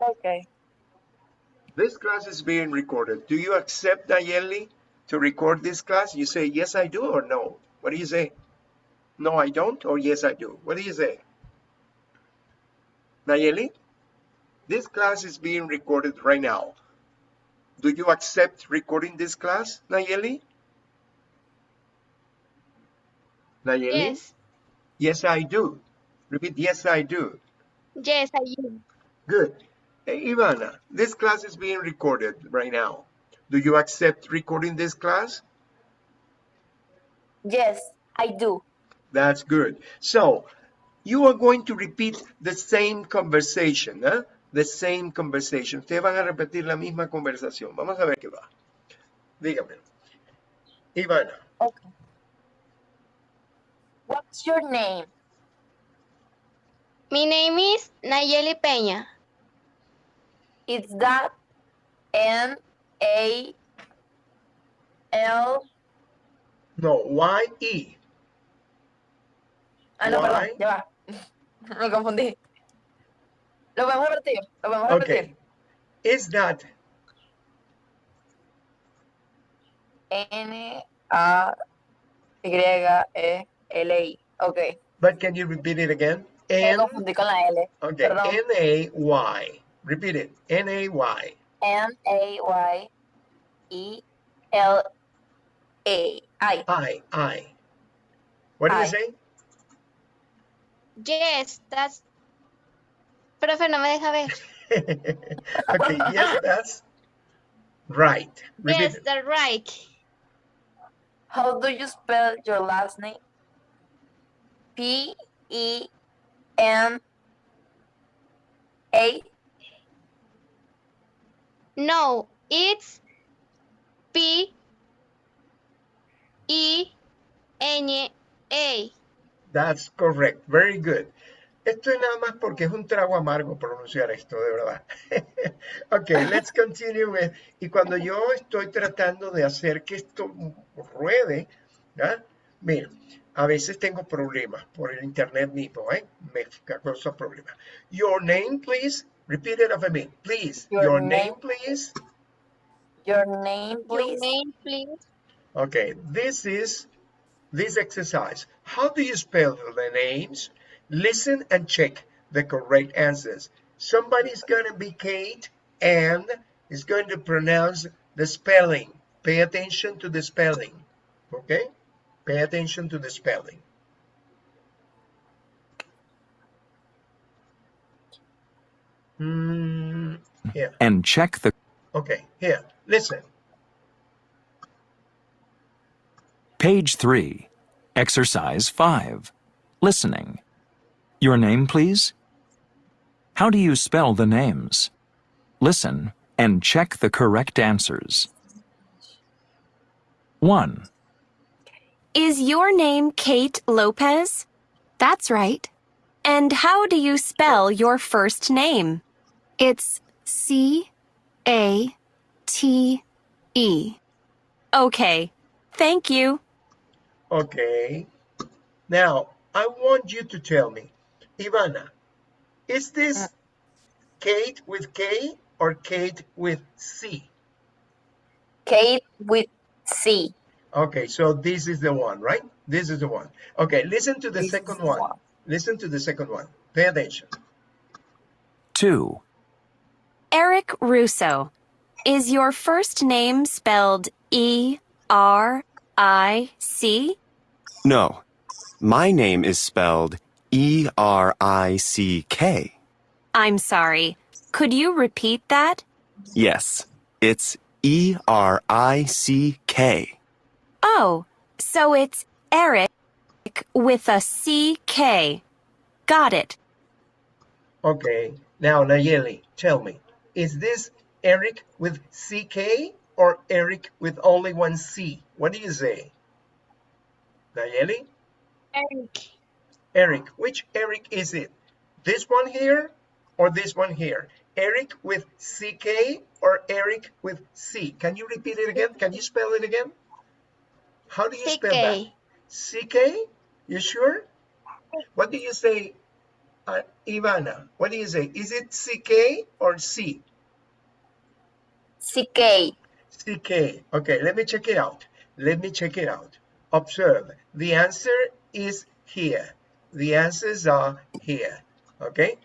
Okay. This class is being recorded. Do you accept, Nayeli, to record this class? You say, yes, I do, or no? What do you say? No, I don't, or yes, I do? What do you say? Nayeli, this class is being recorded right now. Do you accept recording this class, Nayeli? Nayeli? Yes. Yes, I do. Repeat, yes, I do. Yes, I do. Good. Hey, Ivana, this class is being recorded right now. Do you accept recording this class? Yes, I do. That's good. So, you are going to repeat the same conversation, huh? The same conversation. Ustedes van a repetir la misma conversación. Vamos a ver qué va. Dígame. Ivana, Okay. What's your name? My name is Nayeli Peña. It's that N A L. no, Y-E. Ah, no, Why? perdón, ya va. Me confundí. Lo podemos repetir. Lo podemos repetir. Okay. Is that, N A Y E L I. Okay. but can you repeat it again? Me N, confundí con la L. okay, Perdón. N-A-Y. Repeat it. N-A-Y. N A Y E L A I. I, I. What do you I. say? Yes, that's... Profe, no me deja ver. okay, yes, that's right. Repeat Yes, that's right. How do you spell your last name? P E N A. No, it's P E N A. That's correct. Very good. Esto es nada más porque es un trago amargo pronunciar esto, de verdad. ok, let's continue with. Y cuando yo estoy tratando de hacer que esto ruede, ¿ya? Mira, a veces tengo problemas por el internet mismo, ¿eh? Me causa problemas. Your name, please. Repeat it after me. Please. Your, Your name, name. please. Your name, please. Your name, please. Okay, this is this exercise. How do you spell the names? Listen and check the correct answers. Somebody's going to be Kate and is going to pronounce the spelling. Pay attention to the spelling. Okay? Pay attention to the spelling. Hmm, yeah. and check the Okay, here. Listen. page 3, exercise 5, listening. Your name, please? How do you spell the names? Listen and check the correct answers. 1, Is your name Kate Lopez? That's right. And how do you spell your first name? It's C A T E. Okay. Thank you. Okay. Now, I want you to tell me, Ivana, is this uh. Kate with K or Kate with C? Kate with C. Okay, so this is the one, right? This is the one. Okay, listen to the This second one. one. Listen to the second one. Pay attention. 2, Eric Russo. Is your first name spelled E R I C? No, my name is spelled E R I C K. I'm sorry. Could you repeat that? Yes, it's E R I C K. Oh, so it's Eric with a C K. Got it. Okay, now Nayeli, tell me, is this Eric with CK or Eric with only one C? What do you say? Nayeli? Eric. Eric, which Eric is it? This one here or this one here? Eric with CK or Eric with C? Can you repeat it again? Can you spell it again? How do you spell that? CK. CK? You sure? What do you say, uh, Ivana, what do you say? Is it CK or C? CK. CK. Okay, let me check it out. Let me check it out. Observe. The answer is here. The answers are here. Okay?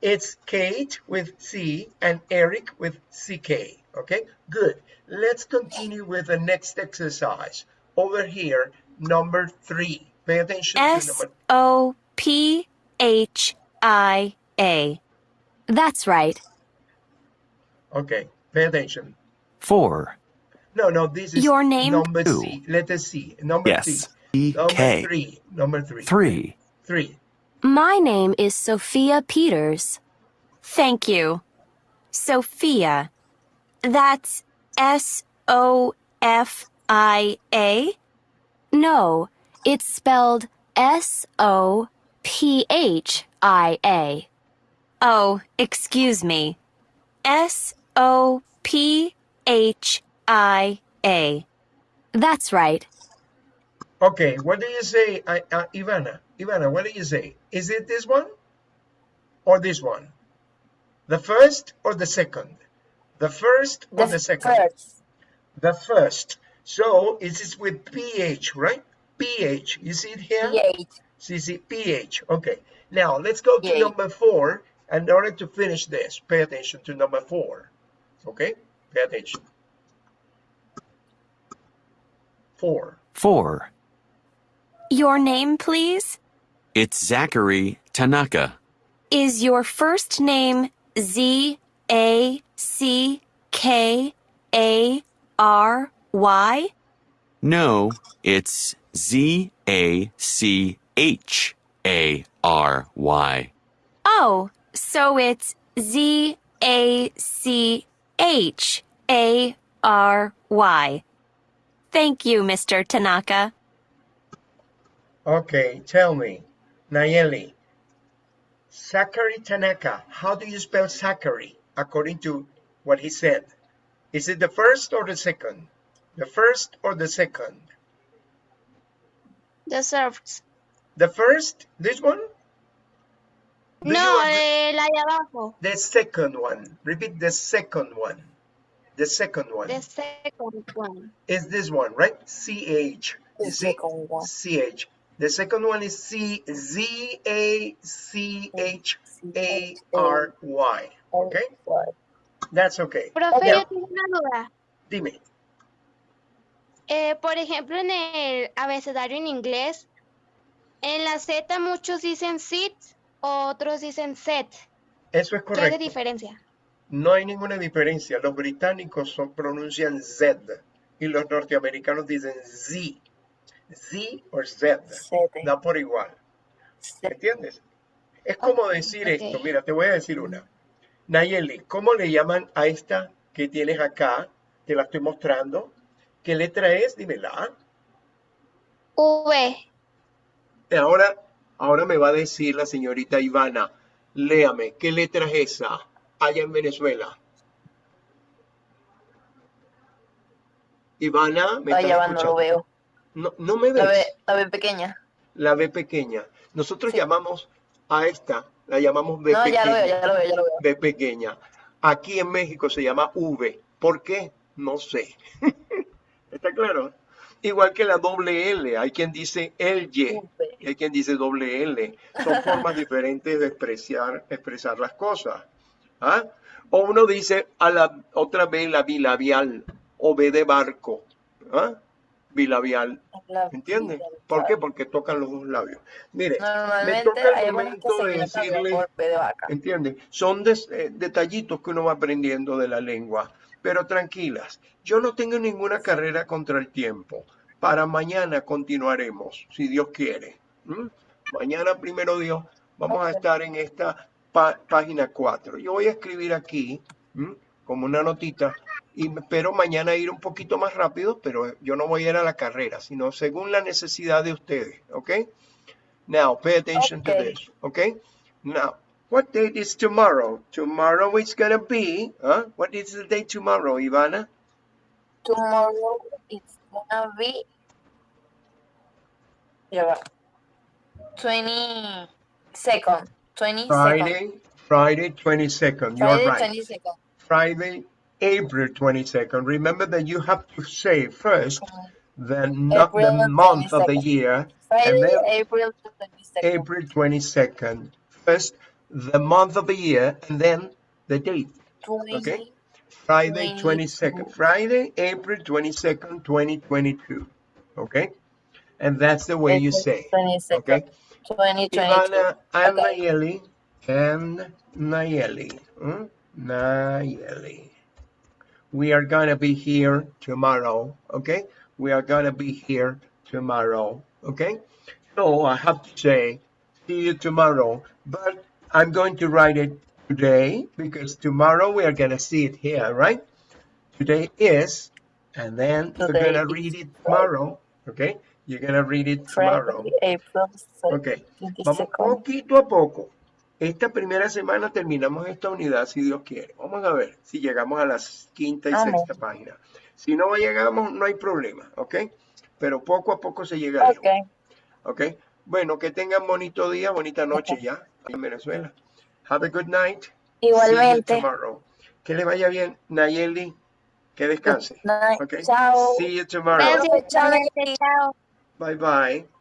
It's Kate with C and Eric with CK. Okay? Good. Let's continue with the next exercise. Over here, number three. Pay attention to number O P H I A. That's right. Okay, pay attention. 4, No, no, this is Your name? number Two. C. Letter C. Number Yes. C. E Number three. Number three. 3, Three. My name is Sophia Peters. Thank you. Sophia. That's S O F I A? No, it's spelled S O P H I A. Oh, excuse me. S O P H I A. That's right. Okay, what do you say, uh, uh, Ivana? Ivana, what do you say? Is it this one or this one? The first or the second? The first or the, second? first. The first. So it is with PH, right? PH. You see it here? PH. See, see, Okay. Now let's go to Yay. number four. And in order to finish this, pay attention to number four. Okay? Pay attention. Four. 4, Your name, please? It's Zachary Tanaka. Is your first name Z A C K A R Y? No, it's Z A C H A R Y. Oh, so it's Z A C H A R Y. Thank you, Mr. Tanaka. Okay, tell me, Nayeli, Zachary Tanaka, how do you spell Zachary according to what he said? Is it the first or the second? The first or the second? The surfs. The first, this one? Do No, agree- eh, la de abajo. The second one. Repeat the second one. The second one The second one. is this one, right? CH. The You second one. CH. The second one is C Z A C H A R Y. Okay? That's okay. Profe, Ok. yo tengo una duda. Dime. Eh, por ejemplo, en el abecedario en inglés, en la Z muchos dicen sit, otros dicen set. Eso es ¿Qué es la correcto. diferencia? No hay ninguna diferencia. Los británicos son- pronuncian Z y los norteamericanos dicen Z. Z o Z. Da por igual. ¿Entiendes? Es como decir esto. Mira, te voy a decir una. Nayeli, ¿cómo le llaman a esta que tienes acá? Te la estoy mostrando. ¿Qué letra es? Dímela. V. Y Ahora, ahora me va a decir la señorita Ivana, léame, ¿qué letra es esa allá en Venezuela? Ivana, ¿me Ay, ya no lo veo. No, no me La ve, la ve pequeña. La B pequeña. Nosotros Sí. llamamos a esta, la llamamos B No, ya pequeña. lo veo, ya lo veo, ya lo veo. B pequeña. Aquí en México se llama V. ¿Por qué? No sé. ¿Está claro? Igual que la doble L. Hay quien dice el Y. Hay quien dice doble L. Son formas diferentes de expresar, expresar las cosas. ¿Ah? O uno dice a la otra B la bilabial o B de barco. ¿Ah? Bilabial. La- ¿Entiendes? ¿Por qué? Porque tocan los dos labios. Mire, me toca el momento de decirle, de. ¿entiendes? Son des- eh, detallitos que uno va aprendiendo de la lengua. Pero tranquilas, yo no tengo ninguna carrera contra el tiempo. Para mañana continuaremos, si Dios quiere. Mañana, primero Dios, vamos a estar en esta página 4. Yo voy a escribir aquí, como una notita, y espero mañana ir un poquito más rápido, pero yo no voy a ir a la carrera, sino según la necesidad de ustedes, ¿ok? Now, pay attention to Okay. this, okay? Now, what date is tomorrow? Tomorrow is gonna be, huh? What is the date tomorrow, Ivana? Tomorrow it's gonna be. Va. 22nd. 22nd. Friday, Friday 22nd. You're Friday right. 22nd. Friday, April 22nd. Remember that you have to say first the, not the April month of the year, Friday, then- April 22nd. April 22nd. First, the month of the year, and then the date. 20, Okay. Friday 22. 22nd. Friday, April 22nd, 2022. Okay? And that's the way you say. 22nd, Okay? 2022. Ivana and Okay. Nayeli and Nayeli. hmm? Nayeli. We are gonna be here tomorrow, okay? We are gonna be here tomorrow, okay? So I have to say, see you tomorrow, but I'm going to write it today because tomorrow we are gonna see it here, right? Today is, and then you're gonna read it tomorrow, okay? You're gonna read it tomorrow. Friday, April Ok, vamos poquito a poco. Esta primera semana terminamos esta unidad si Dios quiere. Vamos a ver si llegamos a las quinta y Amén. sexta página. Si no llegamos, no hay problema, ¿ok? Pero poco a poco se llega Ok, ¿ok? Bueno, que tengan bonito día, bonita noche ya en Venezuela. Have a good night. See you igualmente. tomorrow. Que le vaya bien, Nayeli. Que descanse. Chao. See you tomorrow. Gracias, chao. Bye bye.